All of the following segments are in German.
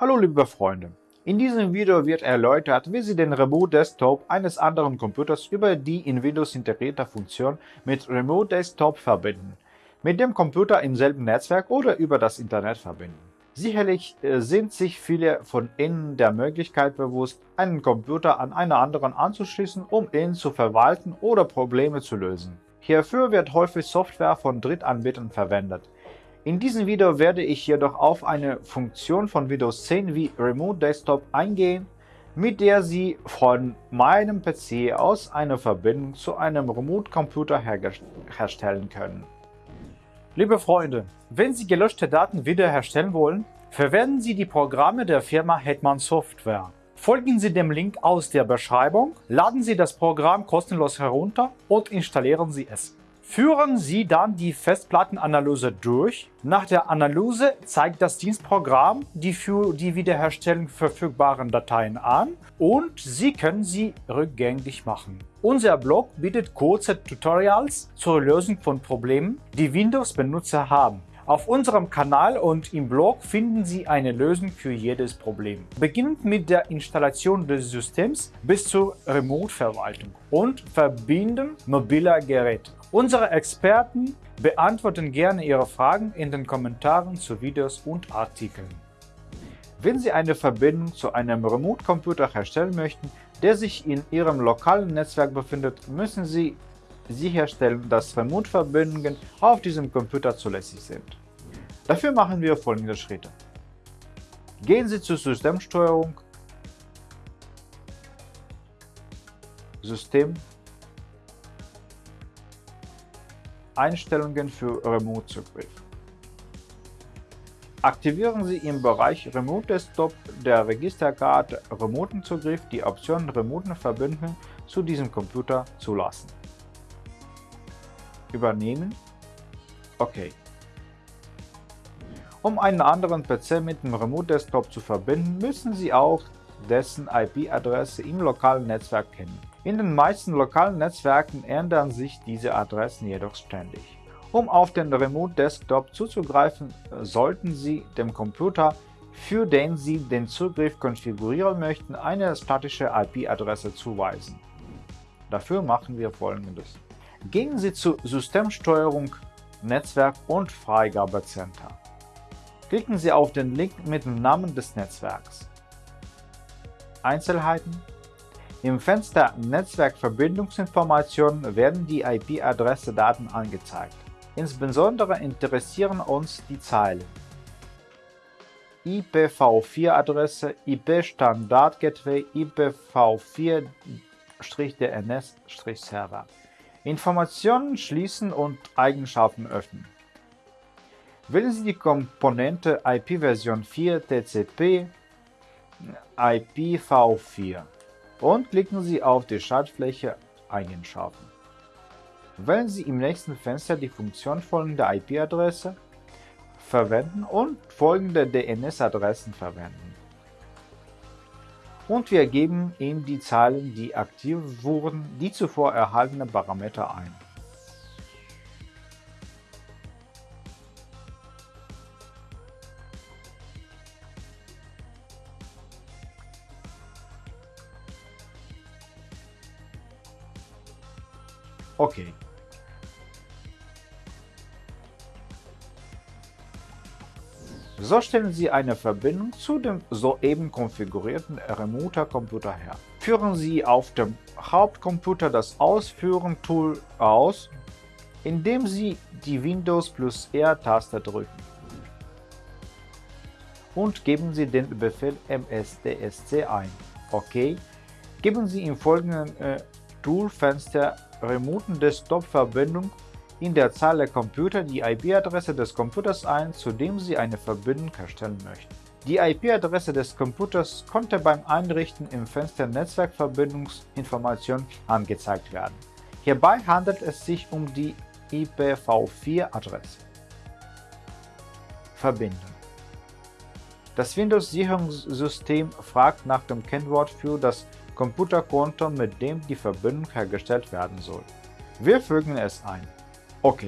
Hallo liebe Freunde, in diesem Video wird erläutert, wie Sie den Remote Desktop eines anderen Computers über die in Windows integrierte Funktion mit Remote Desktop verbinden, mit dem Computer im selben Netzwerk oder über das Internet verbinden. Sicherlich äh, sind sich viele von Ihnen der Möglichkeit bewusst, einen Computer an einen anderen anzuschließen, um ihn zu verwalten oder Probleme zu lösen. Hierfür wird häufig Software von Drittanbietern verwendet, in diesem Video werde ich jedoch auf eine Funktion von Windows 10 wie Remote Desktop eingehen, mit der Sie von meinem PC aus eine Verbindung zu einem Remote-Computer herstellen können. Liebe Freunde, wenn Sie gelöschte Daten wiederherstellen wollen, verwenden Sie die Programme der Firma Hetman Software. Folgen Sie dem Link aus der Beschreibung, laden Sie das Programm kostenlos herunter und installieren Sie es. Führen Sie dann die Festplattenanalyse durch. Nach der Analyse zeigt das Dienstprogramm die für die Wiederherstellung verfügbaren Dateien an und Sie können sie rückgängig machen. Unser Blog bietet kurze Tutorials zur Lösung von Problemen, die Windows-Benutzer haben. Auf unserem Kanal und im Blog finden Sie eine Lösung für jedes Problem. Beginnend mit der Installation des Systems bis zur Remote-Verwaltung und Verbinden mobiler Geräte. Unsere Experten beantworten gerne Ihre Fragen in den Kommentaren zu Videos und Artikeln. Wenn Sie eine Verbindung zu einem Remote-Computer herstellen möchten, der sich in Ihrem lokalen Netzwerk befindet, müssen Sie sicherstellen, dass Remote-Verbindungen auf diesem Computer zulässig sind. Dafür machen wir folgende Schritte. Gehen Sie zur Systemsteuerung, System Einstellungen für Remote-Zugriff. Aktivieren Sie im Bereich Remote Desktop der Registerkarte Remoten-Zugriff die Option Remoten-Verbindung zu diesem Computer zulassen. Übernehmen OK. Um einen anderen PC mit dem Remote Desktop zu verbinden, müssen Sie auch dessen IP-Adresse im lokalen Netzwerk kennen. In den meisten lokalen Netzwerken ändern sich diese Adressen jedoch ständig. Um auf den Remote Desktop zuzugreifen, sollten Sie dem Computer, für den Sie den Zugriff konfigurieren möchten, eine statische IP-Adresse zuweisen. Dafür machen wir folgendes. Gehen Sie zu Systemsteuerung, Netzwerk und Freigabecenter. Klicken Sie auf den Link mit dem Namen des Netzwerks. Einzelheiten im Fenster Netzwerkverbindungsinformationen werden die IP-Adresse-Daten angezeigt. Insbesondere interessieren uns die Zeilen IPv4-Adresse, IP-Standard-Gateway, IPv4-DNS-Server. Informationen schließen und Eigenschaften öffnen. Wählen Sie die Komponente IP-Version 4 TCP IPv4 und klicken Sie auf die Schaltfläche Eigenschaften. Wählen Sie im nächsten Fenster die Funktion folgende IP-Adresse verwenden und folgende DNS-Adressen verwenden. Und wir geben in die Zeilen, die aktiv wurden, die zuvor erhaltenen Parameter ein. Okay. So stellen Sie eine Verbindung zu dem soeben konfigurierten Remoter-Computer her. Führen Sie auf dem Hauptcomputer das Ausführen-Tool aus, indem Sie die Windows plus R-Taste drücken. Und geben Sie den Befehl msdsc ein. OK. Geben Sie im folgenden äh, Toolfenster remoten Desktop-Verbindung in der der Computer die IP-Adresse des Computers ein, zu dem Sie eine Verbindung herstellen möchten. Die IP-Adresse des Computers konnte beim Einrichten im Fenster Netzwerkverbindungsinformation angezeigt werden. Hierbei handelt es sich um die IPv4-Adresse. Verbinden Das Windows-Sicherungssystem fragt nach dem Kennwort für das Computerkonto, mit dem die Verbindung hergestellt werden soll. Wir fügen es ein. OK.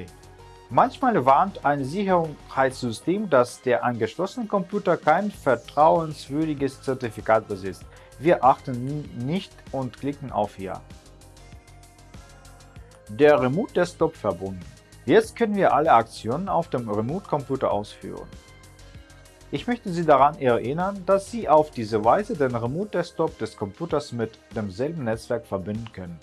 Manchmal warnt ein Sicherheitssystem, dass der angeschlossene Computer kein vertrauenswürdiges Zertifikat besitzt. Wir achten nicht und klicken auf Ja. Der Remote Desktop verbunden. Jetzt können wir alle Aktionen auf dem Remote-Computer ausführen. Ich möchte Sie daran erinnern, dass Sie auf diese Weise den Remote Desktop des Computers mit demselben Netzwerk verbinden können.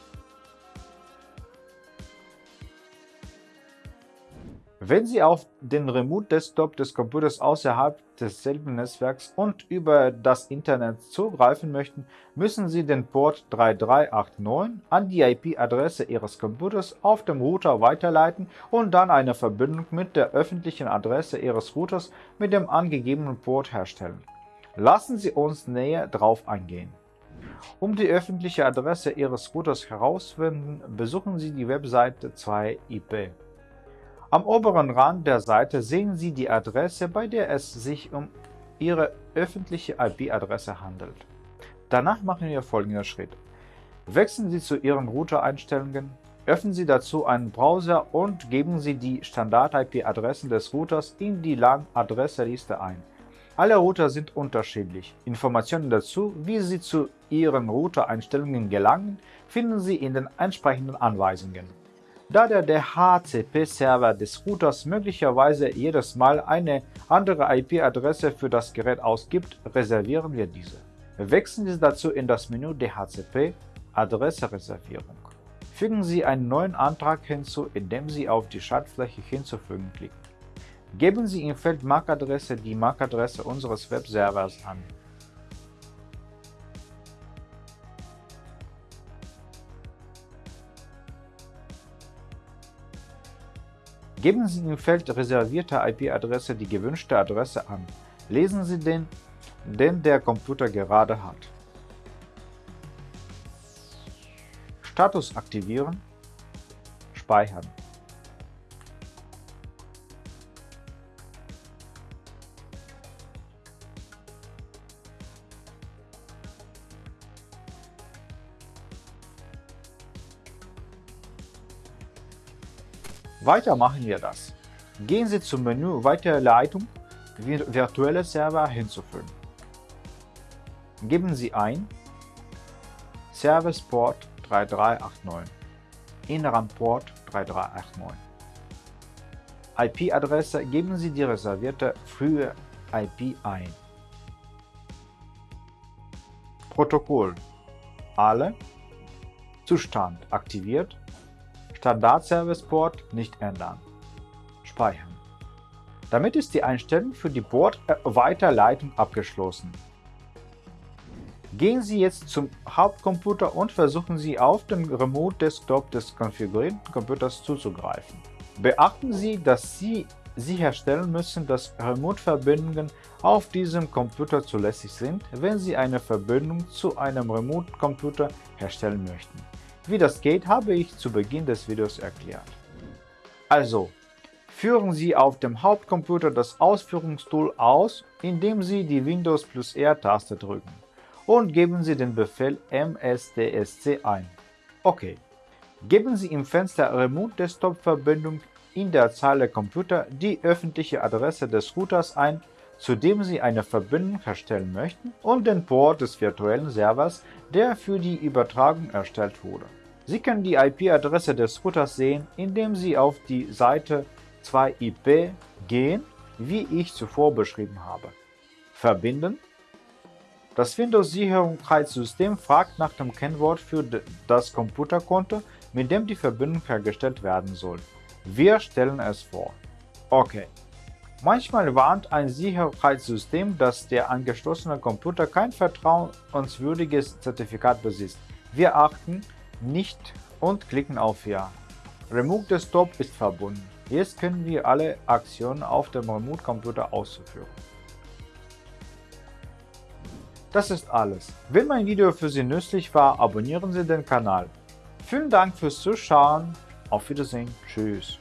Wenn Sie auf den Remote Desktop des Computers außerhalb desselben Netzwerks und über das Internet zugreifen möchten, müssen Sie den Port 3389 an die IP-Adresse Ihres Computers auf dem Router weiterleiten und dann eine Verbindung mit der öffentlichen Adresse Ihres Routers mit dem angegebenen Port herstellen. Lassen Sie uns näher darauf eingehen. Um die öffentliche Adresse Ihres Routers herauszufinden, besuchen Sie die Webseite 2IP. Am oberen Rand der Seite sehen Sie die Adresse, bei der es sich um Ihre öffentliche IP-Adresse handelt. Danach machen wir folgenden Schritt. Wechseln Sie zu Ihren Router-Einstellungen, öffnen Sie dazu einen Browser und geben Sie die Standard-IP-Adressen des Routers in die LAN-Adresseliste ein. Alle Router sind unterschiedlich. Informationen dazu, wie Sie zu Ihren Router-Einstellungen gelangen, finden Sie in den entsprechenden Anweisungen. Da der DHCP-Server des Routers möglicherweise jedes Mal eine andere IP-Adresse für das Gerät ausgibt, reservieren wir diese. Wechseln Sie dazu in das Menü DHCP Adressereservierung. Fügen Sie einen neuen Antrag hinzu, indem Sie auf die Schaltfläche Hinzufügen klicken. Geben Sie im Feld MAC-Adresse die MAC-Adresse unseres Webservers an. Geben Sie im Feld Reservierte IP-Adresse die gewünschte Adresse an. Lesen Sie den, den der Computer gerade hat. Status aktivieren, speichern. Weiter machen wir das. Gehen Sie zum Menü Weiterleitung virtuelle Server hinzufügen. Geben Sie ein Service Port 3389, inneren Port 3389. IP-Adresse geben Sie die reservierte frühe IP ein. Protokoll Alle Zustand aktiviert Standard-Service-Port nicht ändern. Speichern. Damit ist die Einstellung für die Bordweiterleitung abgeschlossen. Gehen Sie jetzt zum Hauptcomputer und versuchen Sie auf dem Remote-Desktop des konfigurierten Computers zuzugreifen. Beachten Sie, dass Sie sicherstellen müssen, dass Remote-Verbindungen auf diesem Computer zulässig sind, wenn Sie eine Verbindung zu einem Remote-Computer herstellen möchten. Wie das geht, habe ich zu Beginn des Videos erklärt. Also, führen Sie auf dem Hauptcomputer das Ausführungstool aus, indem Sie die Windows plus R-Taste drücken und geben Sie den Befehl msdsc ein. OK. Geben Sie im Fenster Remote Desktop Verbindung in der Zeile Computer die öffentliche Adresse des Routers ein zu dem Sie eine Verbindung herstellen möchten und den Port des virtuellen Servers, der für die Übertragung erstellt wurde. Sie können die IP-Adresse des Routers sehen, indem Sie auf die Seite 2IP gehen, wie ich zuvor beschrieben habe. Verbinden Das Windows-Sicherheitssystem fragt nach dem Kennwort für das Computerkonto, mit dem die Verbindung hergestellt werden soll. Wir stellen es vor. OK. Manchmal warnt ein Sicherheitssystem, dass der angeschlossene Computer kein vertrauenswürdiges Zertifikat besitzt. Wir achten nicht und klicken auf Ja. Remote Desktop ist verbunden. Jetzt können wir alle Aktionen auf dem Remote-Computer ausführen. Das ist alles. Wenn mein Video für Sie nützlich war, abonnieren Sie den Kanal. Vielen Dank fürs Zuschauen. Auf Wiedersehen. Tschüss.